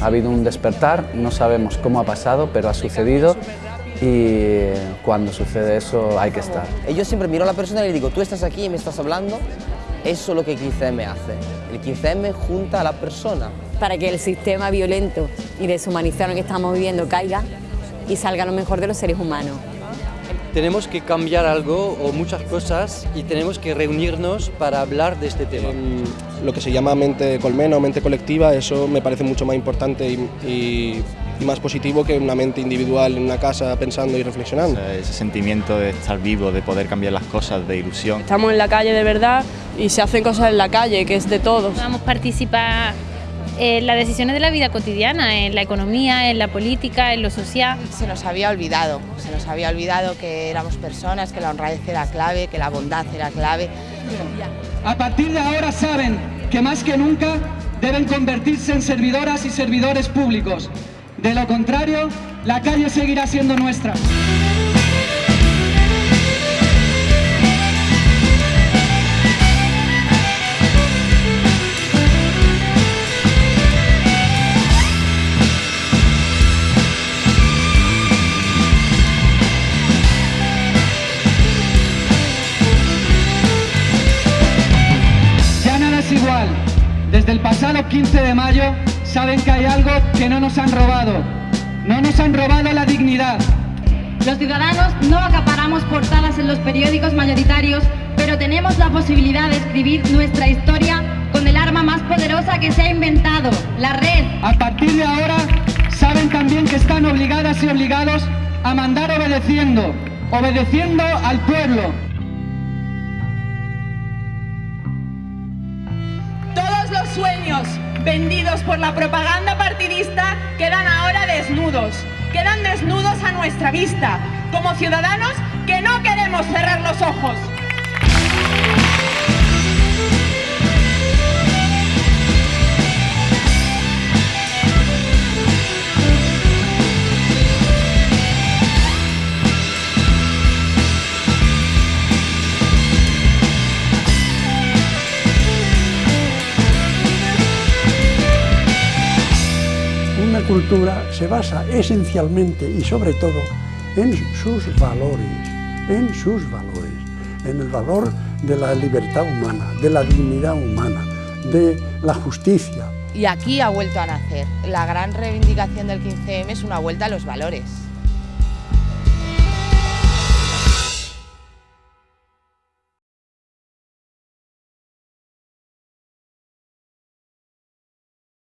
Ha habido un despertar, no sabemos cómo ha pasado, pero ha sucedido y cuando sucede eso hay que estar. Yo siempre miro a la persona y le digo, tú estás aquí y me estás hablando, eso es lo que 15M hace. El 15M junta a la persona. Para que el sistema violento y deshumanizado que estamos viviendo caiga y salga lo mejor de los seres humanos. Tenemos que cambiar algo o muchas cosas y tenemos que reunirnos para hablar de este tema. Lo que se llama mente colmena o mente colectiva, eso me parece mucho más importante y, más positivo que una mente individual en una casa pensando y reflexionando. Ese sentimiento de estar vivo, de poder cambiar las cosas, de ilusión. Estamos en la calle de verdad y se hacen cosas en la calle, que es de todos. Vamos a participar en las decisiones de la vida cotidiana, en la economía, en la política, en lo social. Se nos había olvidado, se nos había olvidado que éramos personas, que la honradez era clave, que la bondad era clave. A partir de ahora saben que más que nunca deben convertirse en servidoras y servidores públicos. De lo contrario, la calle seguirá siendo nuestra. Desde el pasado 15 de mayo saben que hay algo que no nos han robado. No nos han robado la dignidad. Los ciudadanos no acaparamos portadas en los periódicos mayoritarios, pero tenemos la posibilidad de escribir nuestra historia con el arma más poderosa que se ha inventado, la red. A partir de ahora saben también que están obligadas y obligados a mandar obedeciendo, obedeciendo al pueblo. Sueños vendidos por la propaganda partidista quedan ahora desnudos. Quedan desnudos a nuestra vista, como ciudadanos que no queremos cerrar los ojos. Una cultura se basa esencialmente y sobre todo en sus valores, en sus valores, en el valor de la libertad humana, de la dignidad humana, de la justicia. Y aquí ha vuelto a nacer. La gran reivindicación del 15M es una vuelta a los valores.